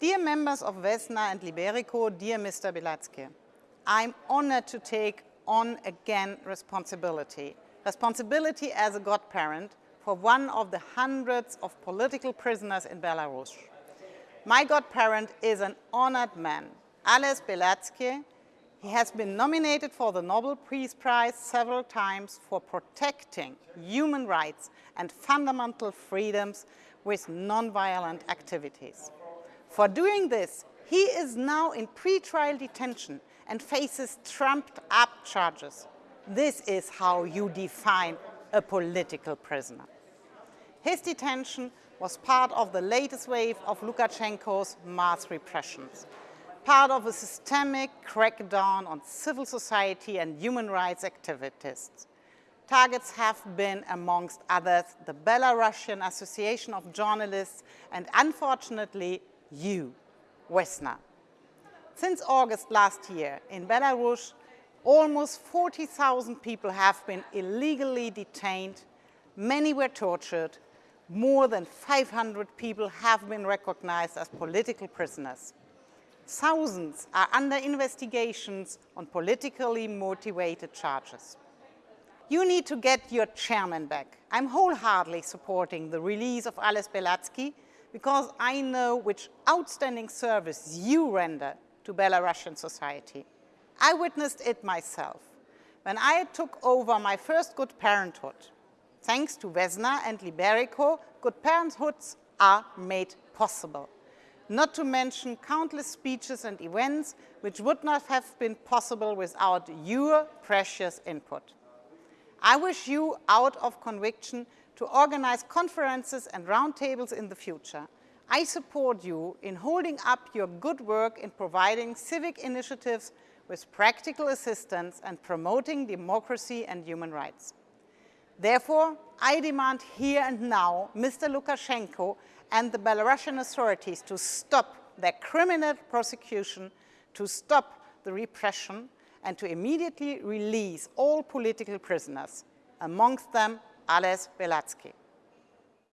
Dear members of Vesna and Libereco, dear Mr. Bialiatski, I'm honored to take on again responsibility. Responsibility as a godparent for one of the hundreds of political prisoners in Belarus. My godparent is an honored man, Ales Bialiatski. He has been nominated for the Nobel Peace Prize several times for protecting human rights and fundamental freedoms with nonviolent activities. For doing this, he is now in pre-trial detention and faces trumped-up charges. This is how you define a political prisoner. His detention was part of the latest wave of Lukashenko's mass repressions, part of a systemic crackdown on civil society and human rights activists. Targets have been, amongst others, the Belarusian Association of Journalists and, unfortunately, you, Vesna. Since August last year, in Belarus, almost 40,000 people have been illegally detained, many were tortured, more than 500 people have been recognized as political prisoners. Thousands are under investigations on politically motivated charges. You need to get your chairman back. I'm wholeheartedly supporting the release of Ales Bialiatski because I know which outstanding service you render to Belarusian society. I witnessed it myself when I took over my first good parenthood Thanks to Vesna and Libereco, good parenthoods are made possible. Not to mention countless speeches and events which would not have been possible without your precious input. I wish you, out of conviction, to organize conferences and roundtables in the future. I support you in holding up your good work in providing civic initiatives with practical assistance and promoting democracy and human rights. Therefore, I demand here and now Mr. Lukashenko and the Belarusian authorities to stop their criminal prosecution, to stop the repression, and to immediately release all political prisoners, amongst them Ales Bialiatski.